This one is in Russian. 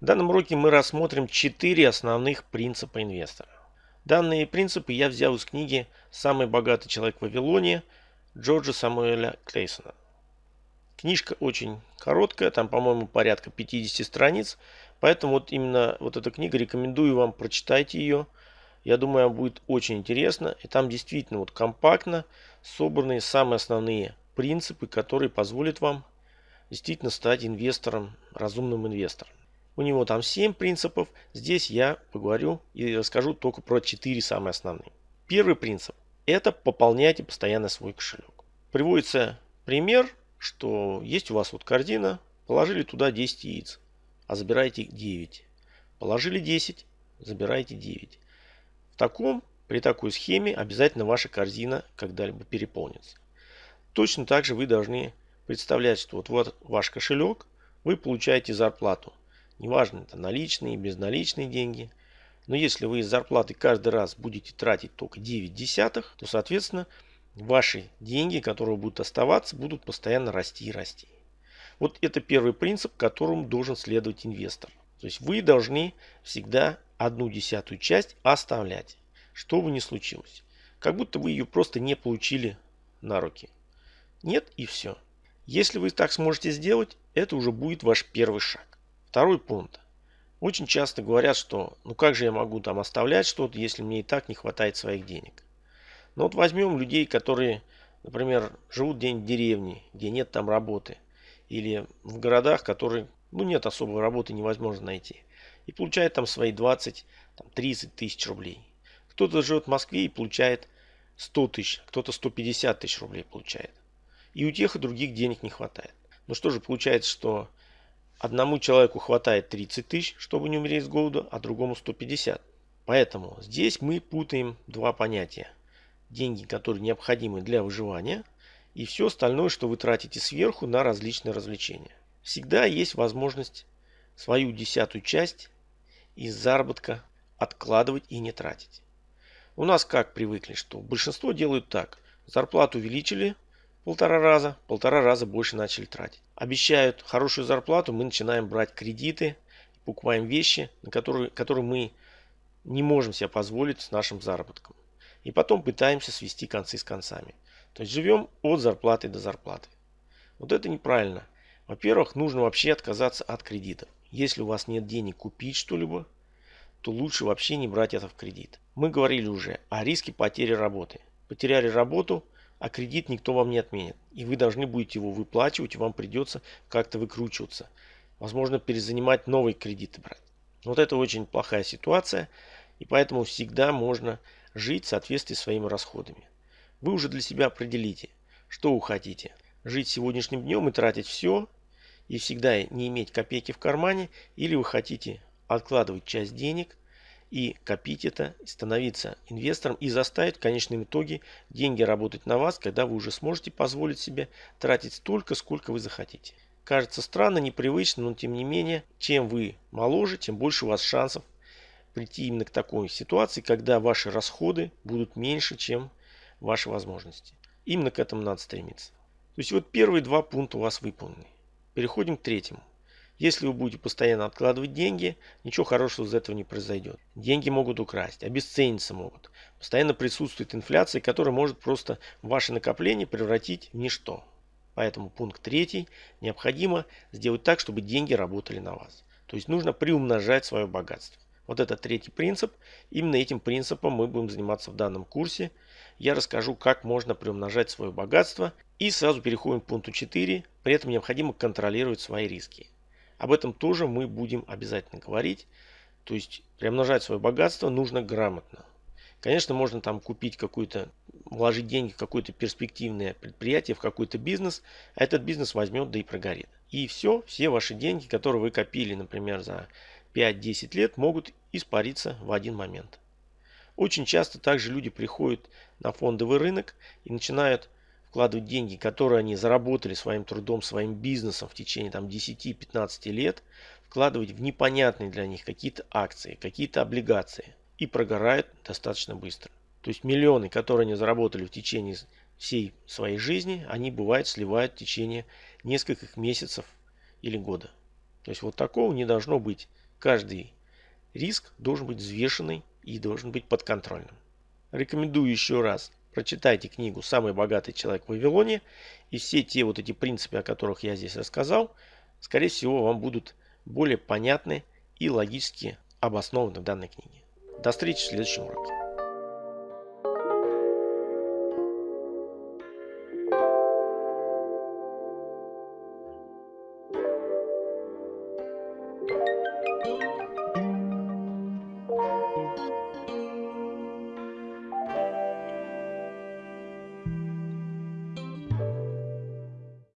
В данном уроке мы рассмотрим четыре основных принципа инвестора. Данные принципы я взял из книги «Самый богатый человек в Вавилоне» Джорджа Самуэля Клейсона. Книжка очень короткая, там, по-моему, порядка 50 страниц, поэтому вот именно вот эта книга, рекомендую вам, прочитайте ее. Я думаю, вам будет очень интересно. И там действительно вот компактно собраны самые основные принципы, которые позволят вам действительно стать инвестором, разумным инвестором. У него там 7 принципов. Здесь я поговорю и расскажу только про 4 самые основные. Первый принцип – это пополняйте постоянно свой кошелек. Приводится пример, что есть у вас вот корзина, положили туда 10 яиц, а забираете 9. Положили 10, забираете 9. В таком, при такой схеме обязательно ваша корзина когда-либо переполнится. Точно так же вы должны представлять, что вот, вот ваш кошелек, вы получаете зарплату. Неважно, это наличные, безналичные деньги. Но если вы из зарплаты каждый раз будете тратить только 9 десятых, то, соответственно, ваши деньги, которые будут оставаться, будут постоянно расти и расти. Вот это первый принцип, которому должен следовать инвестор. То есть вы должны всегда одну десятую часть оставлять, что бы ни случилось. Как будто вы ее просто не получили на руки. Нет и все. Если вы так сможете сделать, это уже будет ваш первый шаг. Второй пункт. Очень часто говорят, что ну как же я могу там оставлять что-то, если мне и так не хватает своих денег. Но вот возьмем людей, которые, например, живут где-нибудь в деревне, где нет там работы. Или в городах, которые, ну нет особой работы, невозможно найти. И получают там свои 20, там, 30 тысяч рублей. Кто-то живет в Москве и получает 100 тысяч, кто-то 150 тысяч рублей получает. И у тех и других денег не хватает. Ну что же получается, что одному человеку хватает 30 тысяч, чтобы не умереть с голоду, а другому 150. Поэтому здесь мы путаем два понятия. Деньги, которые необходимы для выживания, и все остальное, что вы тратите сверху на различные развлечения. Всегда есть возможность свою десятую часть из заработка откладывать и не тратить. У нас как привыкли, что большинство делают так. Зарплату увеличили, полтора раза, полтора раза больше начали тратить. Обещают хорошую зарплату, мы начинаем брать кредиты, покупаем вещи, на которые, которые мы не можем себе позволить с нашим заработком. И потом пытаемся свести концы с концами. То есть живем от зарплаты до зарплаты. Вот это неправильно. Во-первых, нужно вообще отказаться от кредитов. Если у вас нет денег купить что-либо, то лучше вообще не брать это в кредит. Мы говорили уже о риске потери работы. Потеряли работу – а кредит никто вам не отменит. И вы должны будете его выплачивать, и вам придется как-то выкручиваться. Возможно, перезанимать новые кредиты брать. Вот это очень плохая ситуация, и поэтому всегда можно жить в соответствии с своими расходами. Вы уже для себя определите, что вы хотите. Жить сегодняшним днем и тратить все, и всегда не иметь копейки в кармане, или вы хотите откладывать часть денег и копить это, становиться инвестором и заставить в конечном итоге деньги работать на вас, когда вы уже сможете позволить себе тратить столько, сколько вы захотите. Кажется странно, непривычно, но тем не менее, чем вы моложе, тем больше у вас шансов прийти именно к такой ситуации, когда ваши расходы будут меньше, чем ваши возможности. Именно к этому надо стремиться. То есть вот первые два пункта у вас выполнены. Переходим к третьему. Если вы будете постоянно откладывать деньги, ничего хорошего из этого не произойдет. Деньги могут украсть, обесцениться могут. Постоянно присутствует инфляция, которая может просто ваше накопление превратить в ничто. Поэтому пункт третий. Необходимо сделать так, чтобы деньги работали на вас. То есть нужно приумножать свое богатство. Вот это третий принцип. Именно этим принципом мы будем заниматься в данном курсе. Я расскажу, как можно приумножать свое богатство. И сразу переходим к пункту 4. При этом необходимо контролировать свои риски. Об этом тоже мы будем обязательно говорить. То есть приумножать свое богатство нужно грамотно. Конечно, можно там купить какой-то, вложить деньги в какое-то перспективное предприятие, в какой-то бизнес, а этот бизнес возьмет да и прогорит. И все, все ваши деньги, которые вы копили, например, за 5-10 лет, могут испариться в один момент. Очень часто также люди приходят на фондовый рынок и начинают вкладывать деньги, которые они заработали своим трудом, своим бизнесом в течение там 10-15 лет, вкладывать в непонятные для них какие-то акции, какие-то облигации и прогорают достаточно быстро. То есть миллионы, которые они заработали в течение всей своей жизни, они бывает сливают в течение нескольких месяцев или года. То есть вот такого не должно быть. каждый риск должен быть взвешенный и должен быть подконтрольным. Рекомендую еще раз прочитайте книгу «Самый богатый человек в Вавилоне» и все те вот эти принципы, о которых я здесь рассказал, скорее всего, вам будут более понятны и логически обоснованы в данной книге. До встречи в следующем уроке.